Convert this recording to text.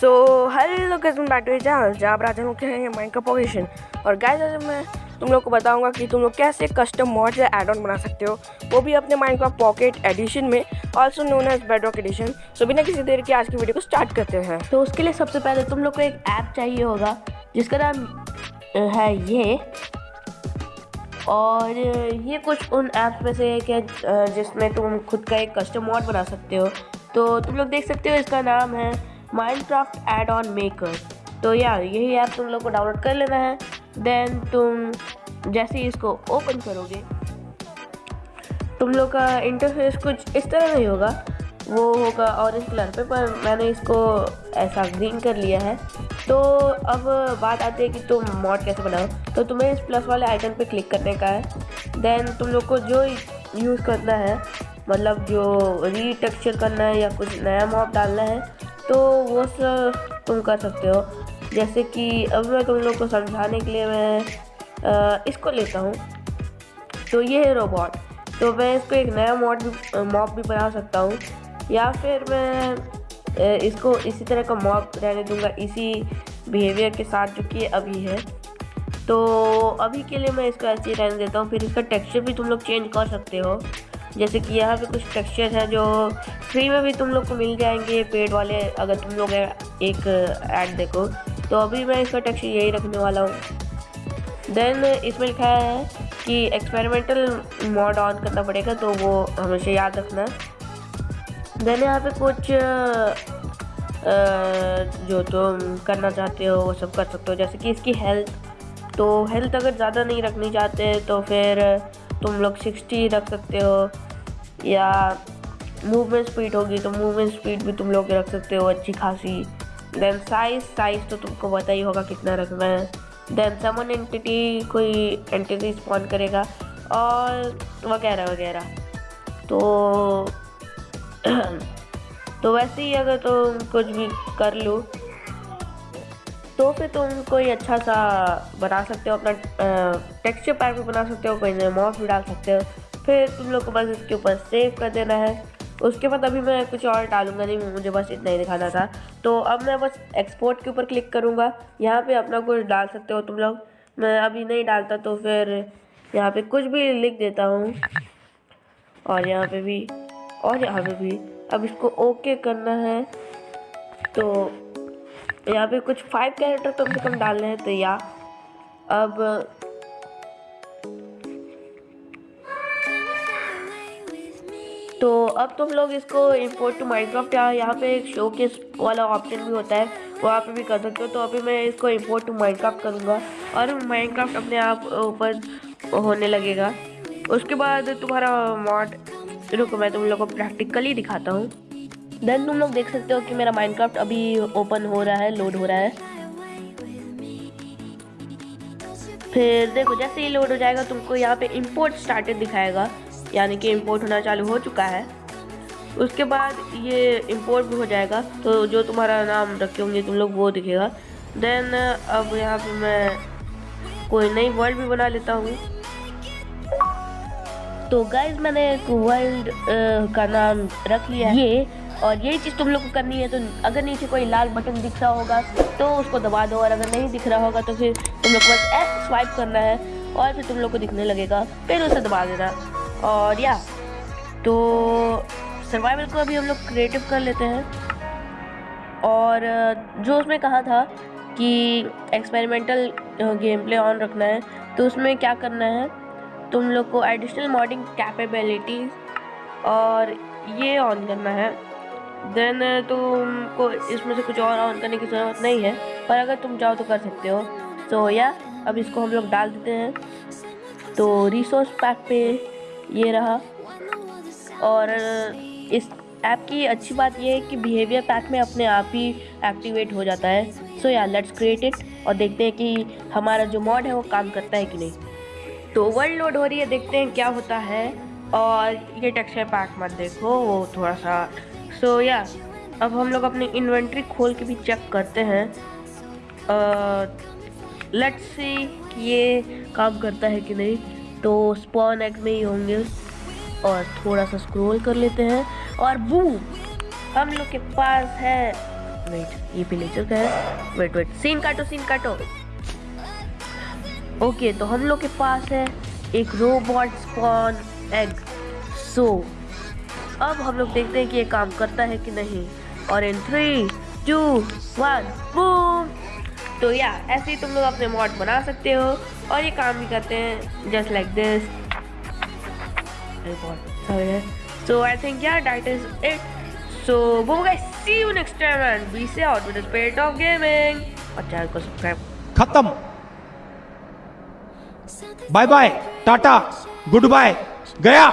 सो hello guys मैं back to channel जहाँ आज हम लोग खेलेंगे माइंड का पोजिशन और गाइस आज मैं तुम लोग को बताऊँगा कि तुम लोग कैसे कस्टम मॉड या एड ऑन बना सकते हो। वो भी अपने माइंड का पॉकेट एडिशन में also known as bed bedrock edition so बिना किसी देर के आज की वीडियो को स्टार्ट करते हैं। तो उसके लिए सबसे पहले तुम लोग को एक ऐप चाहिए होगा, जिसका नाम है ये। और ये कुछ उन ऐप्स में से एक है जिसमें तुम खुद का एक कस्टम मॉड बना सकते हो। तो तुम लोग देख सकते हो इसका नाम है माइनक्राफ्ट एड ऑन मेकर तो यार, यही ऐप तुम लोग को डाउनलोड कर लेना है। देन तुम जैसे ही इसको ओपन करोगे, तुम लोग का इंटरफेस कुछ इस तरह नहीं होगा। वो होगा ऑरेंज कलर पे, पर मैंने इसको ऐसा ग्रीन कर लिया है। तो अब बात आती है कि तुम मॉड कैसे बनाओ। तो तुम्हें इस प्लस वाले आइकन पे क्लिक करने का है। देन तुम लोग को जो यूज़ करना है मतलब जो रीटेक्सचर करना है या कुछ नया मॉड डालना है तो वो सब तुम कर सकते हो। जैसे कि अब मैं तुम लोग को समझाने के लिए मैं अ, इसको लेता हूँ। तो ये है रोबोट तो मैं इसको एक नया मॉड भी मॉब भी बना सकता हूँ। या फिर मैं इसको इसी तरह का मॉब रहने दूँगा इसी बिहेवियर के साथ जो कि अभी है। तो अभी के लिए मैं इसको ऐसे ही रहने देता हूँ। फिर इसका टेक्सचर भी तुम लोग चेंज कर सकते हो। जैसे कि यहाँ पे कुछ टेक्सचर है जो फ्री में भी तुम लोग को मिल जाएँगे पेड वाले, अगर तुम लोग एक ऐड देखो। तो अभी मैं इसका टेक्सचर यही रखने वाला हूँ। देन इसमें लिखा है कि एक्सपेरिमेंटल मॉड ऑन करना पड़ेगा तो वो हमेशा याद रखना। देन यहाँ पे कुछ जो तुम करना चाहते हो, वो सब कर सकते हो। जैसे कि इसकी हेल्थ तो हेल्थ अगर ज़्यादा नहीं रखनी चाहते तो फिर तुम लोग सिक्सटी रख सकते हो, या मूवमेंट स्पीड होगी तो मूवमेंट स्पीड भी तुम लोग रख सकते हो अच्छी खासी। देन साइज़ साइज़ तो तुमको पता ही होगा कितना रखना है। देन समन एंटिटी कोई एंटिटी स्पॉन करेगा और वगैरह वगैरह। तो तो वैसे ही अगर तुम कुछ भी कर लो तो फिर तुम कोई अच्छा सा बना सकते हो, अपना टेक्सचर पैक भी बना सकते हो, कोई मॉस भी डाल सकते हो। फिर तुम लोग को बस इसके ऊपर सेव कर देना है। उसके बाद अभी मैं कुछ और डालूँगा, नहीं, मुझे बस इतना ही दिखाना था। तो अब मैं बस एक्सपोर्ट के ऊपर क्लिक करूँगा। यहाँ पे अपना कुछ डाल सकते हो तुम लोग। मैं अभी नहीं डालता तो फिर यहाँ पे कुछ भी लिख देता हूँ। और यहाँ पे भी, और यहाँ पे भी। अब इसको ओके करना है। तो यहाँ पे कुछ फाइव कैरेक्टर कम से कम डालने हैं तो या। अब तो अब तुम लोग इसको इंपोर्ट टू माइनक्राफ्ट या यहाँ पे एक शो के वाला ऑप्शन भी होता है वहाँ पे भी कर सकते हो। तो अभी मैं इसको इंपोर्ट टू माइनक्राफ्ट करूँगा, और माइनक्राफ्ट अपने आप ऊपर होने लगेगा। उसके बाद तुम्हारा मॉड रुको मैं तुम लोग को प्रैक्टिकली दिखाता हूँ। देन तुम लोग देख सकते हो कि मेरा माइनक्राफ्ट अभी ओपन हो रहा है लोड हो रहा है। फिर देखो, जैसे ही लोड हो जाएगा, तुमको यहाँ पे इंपोर्ट स्टार्टेड दिखाएगा। यानी कि इंपोर्ट होना चालू हो चुका है। उसके बाद ये इंपोर्ट भी हो जाएगा। तो जो तुम्हारा नाम रखे होंगे, तुम लोग वो दिखेगा। देन अब यहाँ पे मैं कोई नई वर्ल्ड भी बना लेता हूँ। तो गाइज़ मैंने एक वर्ल्ड का नाम रख लिया ये और यही चीज़ तुम लोग को करनी है तो अगर नीचे कोई लाल बटन दिख रहा होगा तो उसको दबा दो, और अगर नहीं दिख रहा होगा तो फिर तुम लोग को बस ऐसे स्वाइप करना है, और फिर तुम लोग को दिखने लगेगा, फिर उसे दबा देना। और या तो सर्वाइवल को अभी हम लोग क्रिएटिव कर लेते हैं। और, जो उसमें कहा था कि एक्सपेरिमेंटल गेम प्ले ऑन रखना है तो उसमें क्या करना है, तुम लोग को एडिशनल मॉडिंग कैपेबिलिटीज और ये ऑन करना है। देन तुमको इसमें से कुछ और ऑन करने की ज़रूरत नहीं है, पर अगर तुम चाहो तो कर सकते हो। तो या अब इसको हम लोग डाल देते हैं। तो रिसोर्स पैक पे ये रहा। और इस ऐप की अच्छी बात ये है कि बिहेवियर पैक में अपने आप ही एक्टिवेट हो जाता है। सो या लेट्स क्रिएट इट और देखते हैं कि हमारा जो मॉड है वो काम करता है कि नहीं। तो वर्ल्ड लोड हो रही है, देखते हैं क्या होता है। और ये टेक्सचर पैक मत देखो, वो थोड़ा सा सो so, या yeah, अब हम लोग अपनी इन्वेंट्री खोल के भी चेक करते हैं। लेट्स सी ये काम करता है कि नहीं। तो स्पॉन एग में ही होंगे। और थोड़ा सा स्क्रॉल कर लेते हैं। और बूम हम लोग के पास है। वेट ये विलेजर का है। वेट वेट सीन काटो सीन काटो। ओके तो हम लोग के पास है एक रोबोट स्पॉन एग सो अब हम लोग देखते हैं कि ये काम करता है कि नहीं। और in three two one boom तो या, ऐसे ही तुम लोग अपने मॉड बना सकते हो और ये काम भी करते हैं just like this I think, yeah, that is it. So boom guys see you next time and be say out with the spirit of gaming. और चैनल को सब्सक्राइब खत्म। Bye bye tata good bye गया।